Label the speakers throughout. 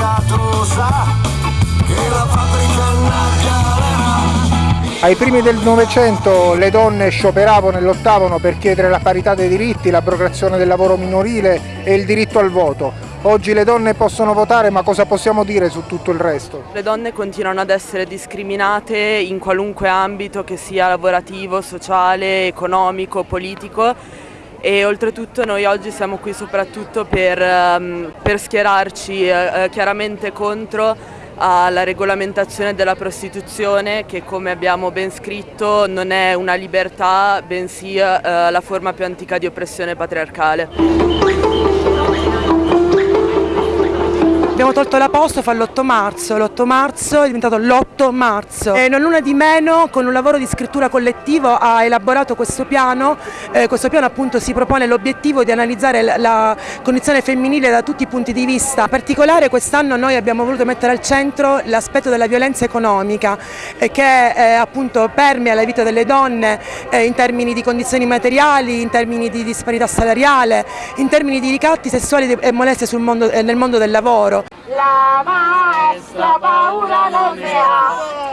Speaker 1: passato sa che la fabbrica annaggalerà. Ai primi del Novecento le donne scioperavano e lottavano per chiedere la parità dei diritti, l'abrogazione del lavoro minorile e il diritto al voto. Oggi le donne possono votare, ma cosa possiamo dire su tutto il resto?
Speaker 2: Le donne continuano ad essere discriminate in qualunque ambito che sia lavorativo, sociale, economico, politico e oltretutto noi oggi siamo qui soprattutto per, um, per schierarci uh, chiaramente contro alla regolamentazione della prostituzione che come abbiamo ben scritto non è una libertà bensì eh, la forma più antica di oppressione patriarcale.
Speaker 3: Abbiamo tolto l'apostrofo all'8 marzo, l'8 marzo è diventato l'8 marzo e non una di meno con un lavoro di scrittura collettivo ha elaborato questo piano, eh, questo piano appunto si propone l'obiettivo di analizzare la, condizione femminile da tutti i punti di vista, in particolare quest'anno noi abbiamo voluto mettere al centro l'aspetto della violenza economica eh, che eh, appunto permea la vita delle donne eh, in termini di condizioni materiali, in termini di disparità salariale, in termini di ricatti sessuali e molestie mondo, eh, nel mondo del lavoro. La maestra paura non ne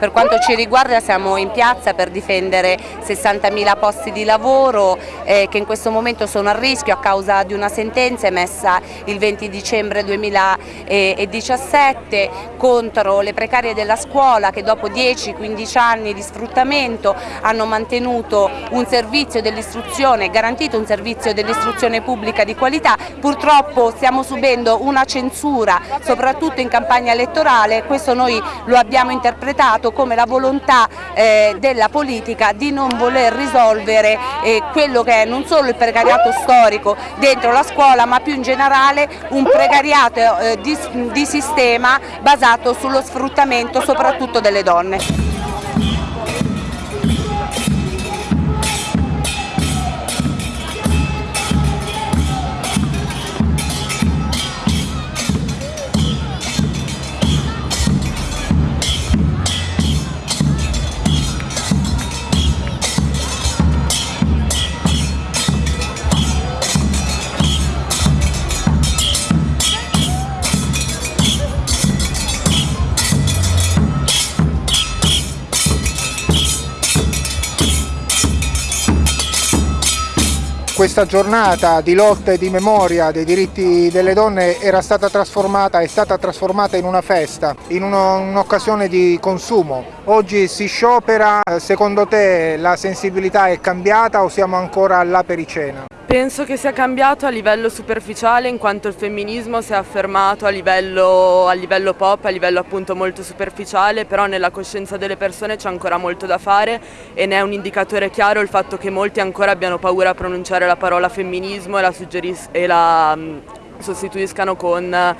Speaker 4: Per quanto ci riguarda siamo in piazza per difendere 60.000 posti di lavoro eh, che in questo momento sono a rischio a causa di una sentenza emessa il 20 dicembre 2017 contro le precarie della scuola che dopo 10-15 anni di sfruttamento hanno mantenuto un servizio dell'istruzione, garantito un servizio dell'istruzione pubblica di qualità. Purtroppo stiamo subendo una censura soprattutto in campagna elettorale, questo noi lo abbiamo interpretato visto come la volontà eh, della politica di non voler risolvere eh, quello che è non solo il precariato storico dentro la scuola ma più in generale un precariato eh, di, di sistema basato sullo sfruttamento soprattutto delle donne.
Speaker 1: Questa giornata di lotta e di memoria dei diritti delle donne era stata trasformata, è stata trasformata in una festa, in un'occasione di consumo. Oggi si sciopera, secondo te la sensibilità è cambiata o siamo ancora là per i cena?
Speaker 2: Penso che sia cambiato a livello superficiale in quanto il femminismo si è affermato a livello, a livello pop, a livello appunto molto superficiale, però nella coscienza delle persone c'è ancora molto da fare e ne è un indicatore chiaro il fatto che molti ancora abbiano paura a pronunciare la parola femminismo e la, e la um, sostituiscano con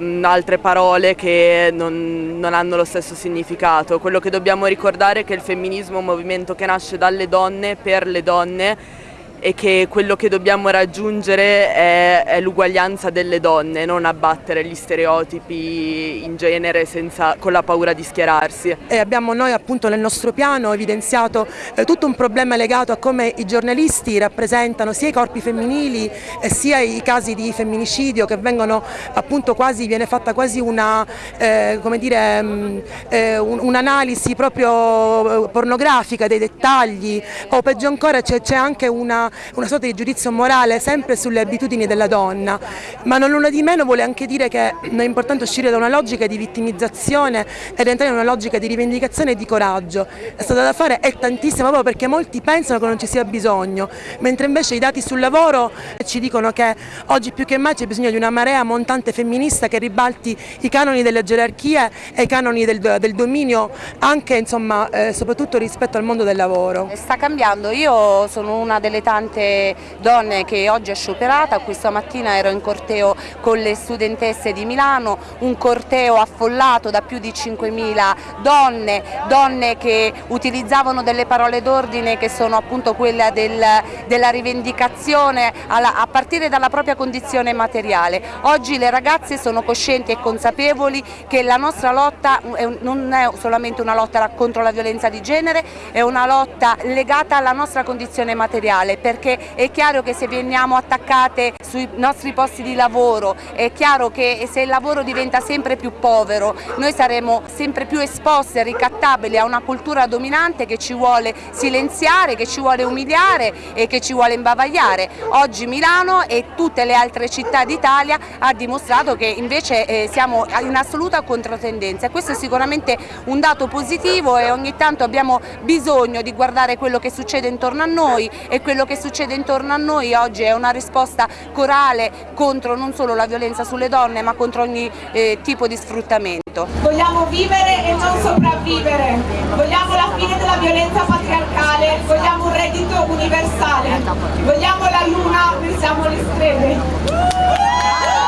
Speaker 2: mm, altre parole che non, non, hanno lo stesso significato. Quello che dobbiamo ricordare è che il femminismo è un movimento che nasce dalle donne, per le donne e che quello che dobbiamo raggiungere è, è l'uguaglianza delle donne, non abbattere gli stereotipi in genere senza, con la paura di schierarsi.
Speaker 3: E abbiamo noi appunto nel nostro piano evidenziato eh, tutto un problema legato a come i giornalisti rappresentano sia i corpi femminili eh, sia i casi di femminicidio che vengono appunto quasi, viene fatta quasi una, eh, come dire, mm, eh, un'analisi proprio eh, pornografica dei dettagli o peggio ancora c'è anche una una sorta di giudizio morale sempre sulle abitudini della donna, ma non una di meno vuole anche dire che è importante uscire da una logica di vittimizzazione ed entrare in una logica di rivendicazione e di coraggio. La strada da fare è tantissima proprio perché molti pensano che non ci sia bisogno, mentre invece i dati sul lavoro ci dicono che oggi più che mai c'è bisogno di una marea montante femminista che ribalti i canoni delle gerarchie e i canoni del, del dominio anche insomma eh, soprattutto rispetto al mondo del lavoro.
Speaker 4: Sta cambiando, io sono una delle tante tante donne che oggi è scioperata, questa mattina ero in corteo con le studentesse di Milano, un corteo affollato da più di 5.000 donne, donne che utilizzavano delle parole d'ordine che sono appunto quelle del, della rivendicazione alla, a partire dalla propria condizione materiale. Oggi le ragazze sono coscienti e consapevoli che la nostra lotta non è solamente una lotta contro la violenza di genere, è una lotta legata alla nostra condizione materiale perché è chiaro che se veniamo attaccate sui nostri posti di lavoro, è chiaro che se il lavoro diventa sempre più povero, noi saremo sempre più esposti e ricattabili a una cultura dominante che ci vuole silenziare, che ci vuole umiliare e che ci vuole imbavagliare. Oggi Milano e tutte le altre città d'Italia ha dimostrato che invece eh, siamo in assoluta controtendenza e questo è sicuramente un dato positivo e ogni tanto abbiamo bisogno di guardare quello che succede intorno a noi e quello che succede intorno a noi oggi è una risposta corale contro non solo la violenza sulle donne ma contro ogni eh, tipo di sfruttamento.
Speaker 5: Vogliamo vivere e non sopravvivere, vogliamo la fine della violenza patriarcale, vogliamo un reddito universale, vogliamo la luna, noi siamo le strade.